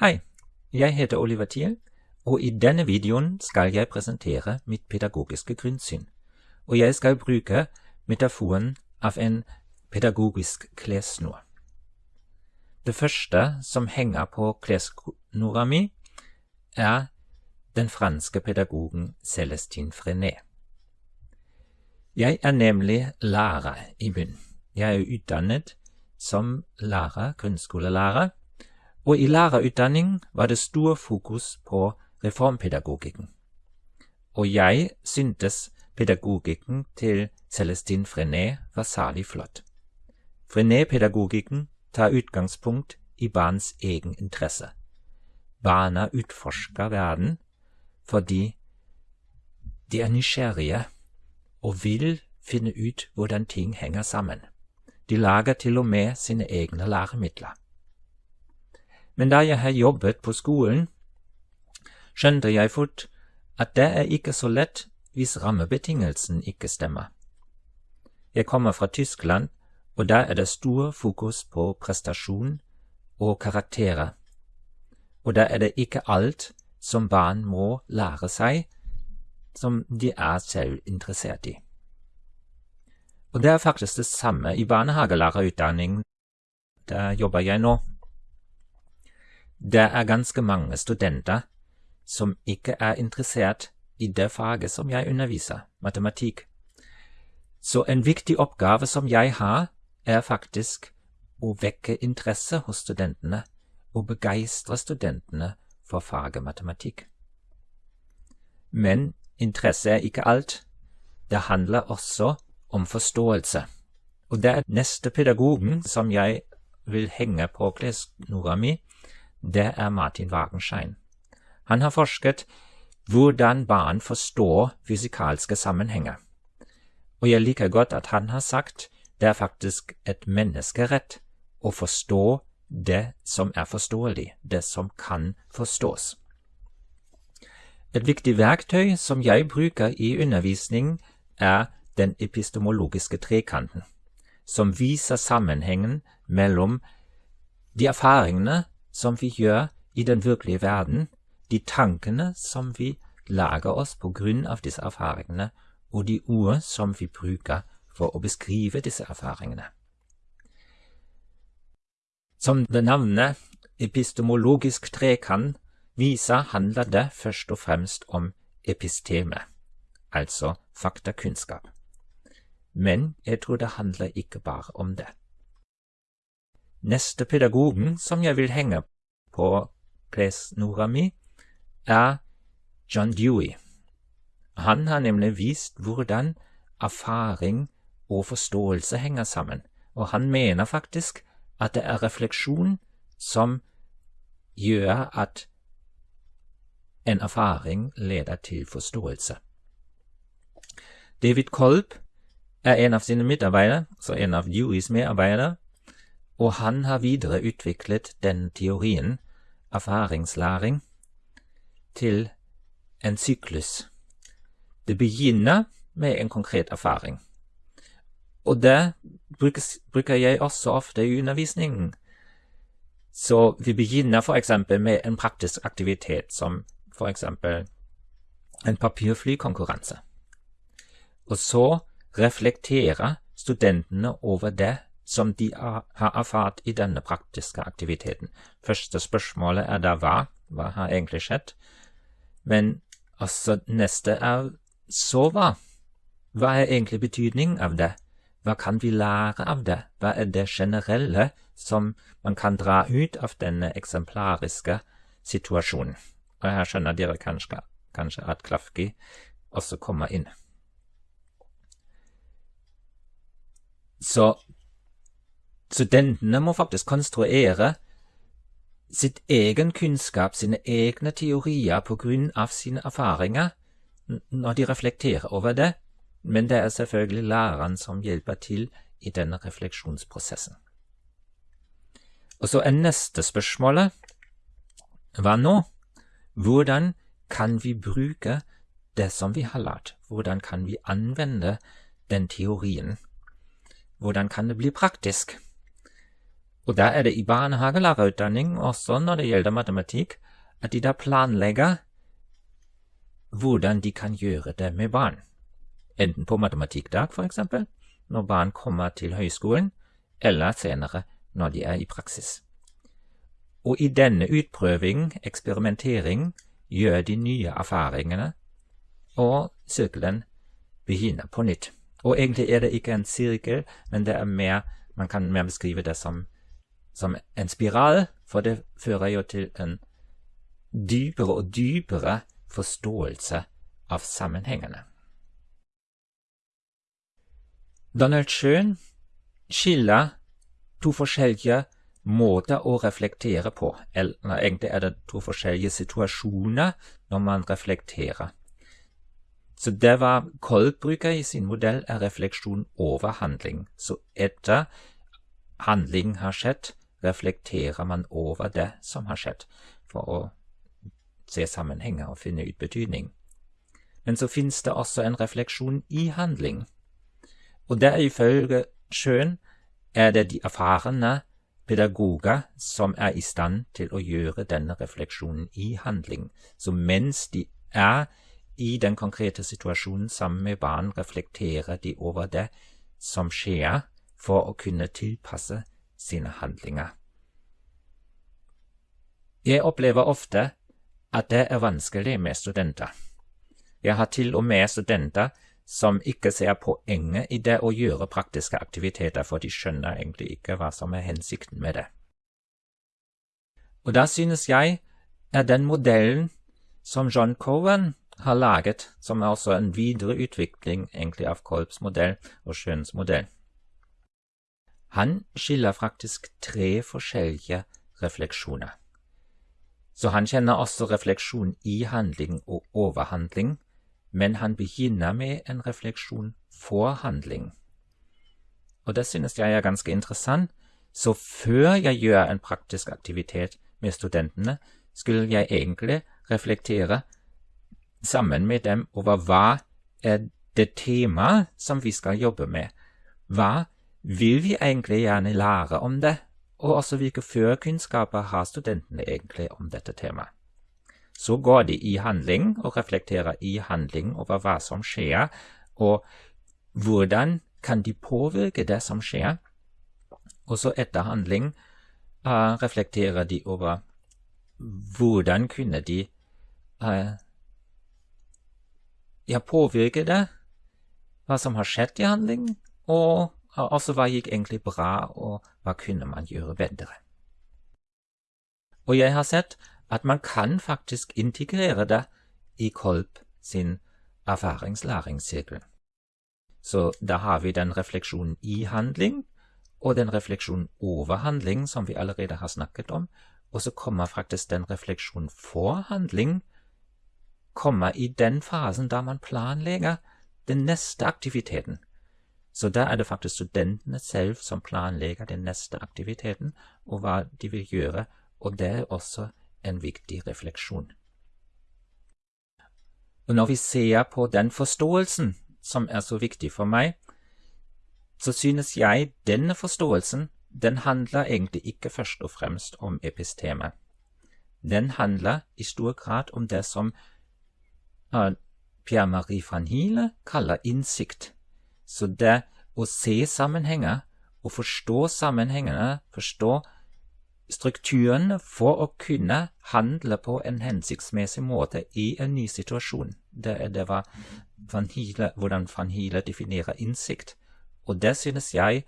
Hei, jeg heter Oliver Thiel, og i denne videoen skal jeg presentere mitt pedagogiske grunnsyn, og jeg skal bruke metaforen av en pedagogisk klessnor. Det første som henger på klessnora mi, er den franske pedagogen Celestine Frenet. Jeg er nemlig lærer i bunn. Jeg er utdannet som lærer, grunnskolelærer, og i lærerutdanning var det stor fokus på reformpedagogikken. Og jeg syntes pedagogikken til Celestin Frenet var særlig flott. Frenet-pedagogikken tar utgangspunkt i barns egen interesse. Barna utforsker verden fordi de er nysgjerrige og vil finne ut hvordan ting henger sammen. De lager til og med sine egne. Men da jeg har jobbet på skolen, skjønte jeg fort at det er ikke så lett hvis rammebetingelsen ikke stemmer. Jeg kommer fra Tyskland, og der er det stor fokus på prestasjon og karakterer, og der er det ikke alt som barn må lære seg som de er selv interessert i. Og det er faktisk det samme i barnehagelærerutdanningen. Der jobber jeg nå. Det er ganske mange studenter som ikke er interessert i det faget som jeg underviser, matematikk. Så en viktig oppgave som jeg har, er faktisk å vekke interesse hos studentene og begeistre studentene for faget matematikk. Men interesse er ikke alt. Det handler også om forståelse. Og det er neste pedagogen som jeg vil henge på klessnora mi, det er Martin Wagenschein. Han har forsket hvordan barn forstår fysikalske sammenhenger. Og jeg liker godt at han har sagt det er faktisk et menneskerett å forstå det som er forståelig, det som kan forstås. Et viktig verktøy som jeg bruker i undervisning, er den epistemologiske trekanten, som viser sammenhengen mellom de erfaringene som vi gjør i den virkelige verden, de tankene som vi lager oss på grunn av disse erfaringene, og de ord som vi bruker for å beskrive disse erfaringene. Som det navnet epistemologisk trekant viser, handler det først og fremst om episteme, altså faktakunnskap men jeg tror det handler ikke bare om det. Neste pedagogen som jeg vil henge på klessnora mi, er John Dewey. Han har nemlig vist hvordan erfaring og forståelse henger sammen, og han mener faktisk at det er refleksjon som gjør at en erfaring leder til forståelse. David Kolb er en av sine medarbeidere, så en av Deweys medarbeidere, og han har videreutviklet den teorien, erfaringslæring, til en syklus. Det begynner med en konkret erfaring. Og det bruker jeg også ofte i undervisningen. Så vi begynner for eksempel med en praktisk aktivitet, som for eksempel en papirflykonkurranse. Og så reflekterer studentene over det som de har erfart i denne praktiske aktiviteten. Første spørsmålet er da hva? Hva har egentlig skjedd? Men også neste er så hva? Hva er egentlig betydningen av det? Hva kan vi lære av det? Hva er det generelle som man kan dra ut av denne eksemplariske situasjonen? Og her skjønner dere kanskje, kanskje at Klafki også kommer inn. Så studentene må faktisk konstruere sitt egen kunnskap, sine egne teorier på grunn av sine erfaringer, når de reflekterer over det, men det er selvfølgelig læreren som hjelper til i denne refleksjonsprosessen. Og så er neste spørsmålet hva nå? Hvordan kan vi bruke det som vi har lært? Hvordan kan vi anvende den teorien? Hvordan kan det bli praktisk? Og der er det i barnehagelærerutdanning, også når det gjelder matematikk, at de da planlegger hvordan de kan gjøre det med barn. Enten på matematikkdag, for eksempel, når barn kommer til høyskolen, eller senere når de er i praksis. Og i denne utprøving, eksperimentering, gjør de nye erfaringene, og sirkelen begynner på nytt. Og egentlig er det ikke en sirkel, men det er mer, man kan mer beskrive det som, som en spiral, for det fører jo til en dypere og dypere forståelse av sammenhengene. Donald Schön skiller to forskjellige måter å reflektere på, eller egentlig er det to forskjellige situasjoner når man reflekterer. Så det var Kolb bruker i sin modell, er refleksjon over handling. Så etter handling har skjedd, reflekterer man over det som har skjedd, for å se sammenhenger og finne ut betydning. Men så finnes det også en refleksjon i handling. Og der ifølge Schön er det de erfarne pedagoger som er i stand til å gjøre denne refleksjonen i handling. Så mens de er i den konkrete situasjonen sammen med barn, reflekterer de over det som skjer, for å kunne tilpasse sine handlinger. Jeg opplever ofte at det er vanskelig med studenter. Jeg har til og med studenter som ikke ser poenget i det å gjøre praktiske aktiviteter, for de skjønner egentlig ikke hva som er hensikten med det. Og da synes jeg er den modellen som John Cowan har laget, som er også en videreutvikling egentlig av Kolbs modell og Schøns modell. Han skiller faktisk tre forskjellige refleksjoner. Så han kjenner også refleksjon i handling og overhandling, men han begynner med en refleksjon for handling. Og det synes jeg er ganske interessant, så før jeg gjør en praktisk aktivitet med studentene, skulle jeg egentlig reflektere sammen med dem over hva er det temaet som vi skal jobbe med. Hva vil vi egentlig gjerne lære om det, og også hvilke førkunnskaper har studentene egentlig om dette temaet. Så går de i handling og reflekterer i handling over hva som skjer, og hvordan kan de påvirke det som skjer. Og så etter handling uh, reflekterer de over hvordan kunne de uh, ja, påvirke det, hva som har skjedd i handling, og også hva gikk egentlig bra, og hva kunne man gjøre bedre. Og jeg har sett at man kan faktisk integrere det i Kolb sin erfaringslæringssirkel. Så da har vi den refleksjonen i handling, og den refleksjonen over handling, som vi allerede har snakket om, og så kommer faktisk den refleksjonen for handling, kommer i den fasen da man planlegger den neste aktiviteten. Så da er det faktisk studentene selv som planlegger den neste aktiviteten, og hva de vil gjøre, og det er også en viktig refleksjon. Og når vi ser på den forståelsen som er så viktig for meg, så synes jeg denne forståelsen den handler egentlig ikke først og fremst om episteme. Den handler i stor grad om det som uh, Pierre-Marie van Hiele kaller innsikt. Så det å se sammenhenger og forstå sammenhengene, forstå strukturene for å kunne handle på en hensiktsmessig måte i en ny situasjon. Det, det var Van Hiele, hvordan Van Hiele definerer innsikt. Og det synes jeg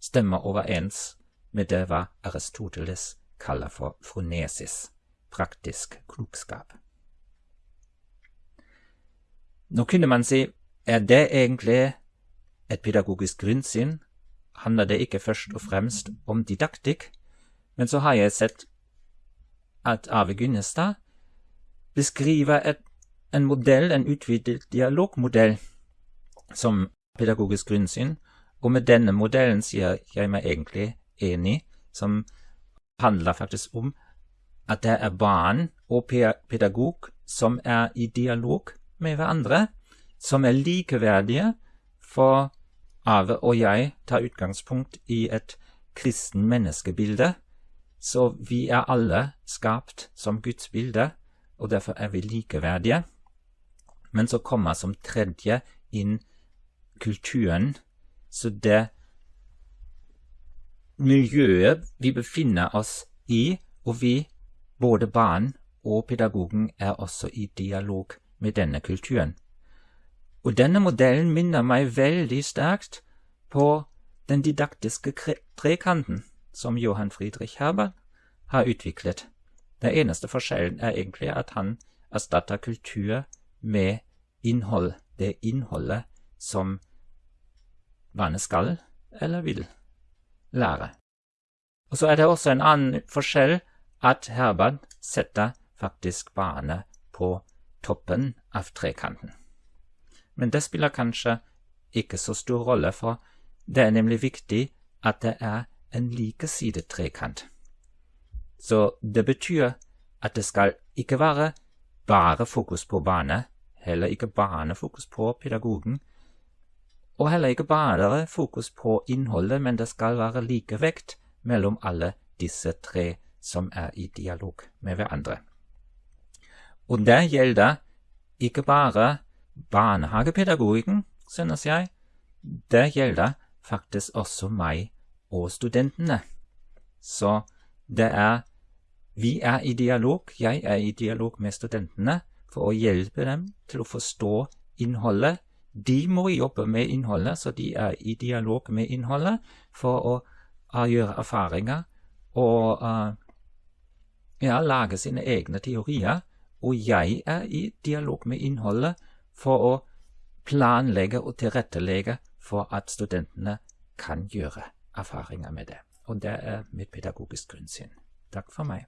stemmer overens med det hva Aristoteles kaller for fronesis, praktisk klokskap. Nå kunne man si, er det egentlig et pedagogisk grunnsyn? Handler det ikke først og fremst om didaktikk? Men så har jeg sett at Arve Gynnestad beskriver et, en modell, en utvidet dialogmodell, som pedagogisk grunnsyn, og med denne modellen sier jeg meg egentlig enig, som handler faktisk om at det er barn og pedagog som er i dialog med hverandre, som er likeverdige, for Ave og jeg tar utgangspunkt i et kristen menneskebilde, så vi er alle skapt som Guds bilde, og derfor er vi likeverdige. Men så kommer som tredje inn kulturen, så det miljøet vi befinner oss i, og vi, både barn og pedagogen, er også i dialog med denne kulturen. Og denne modellen minner meg veldig sterkt på den didaktiske trekanten som Johan Friedrich Herbert har utviklet. Den eneste forskjellen er egentlig at han erstatter kultur med innhold, det innholdet som barnet skal eller vil lære. Og så er det også en annen forskjell at Herbert setter faktisk barnet på toppen av trekanten. Men det spiller kanskje ikke så stor rolle, for det er nemlig viktig at det er en likesidet trekant. Så det betyr at det skal ikke være bare fokus på barnet, heller ikke bare fokus på pedagogen, og heller ikke bare fokus på innholdet, men det skal være likevekt mellom alle disse tre som er i dialog med hverandre. Og det gjelder ikke bare barnehagepedagogikken, synes jeg, det gjelder faktisk også meg og studentene. Så det er Vi er i dialog, jeg er i dialog med studentene for å hjelpe dem til å forstå innholdet. De må jobbe med innholdet, så de er i dialog med innholdet for å uh, gjøre erfaringer og uh, ja, lage sine egne teorier. Og jeg er i dialog med innholdet for å planlegge og tilrettelegge for at studentene kan gjøre erfaringer med det. Og det er mitt pedagogisk grunnsyn. Takk for meg.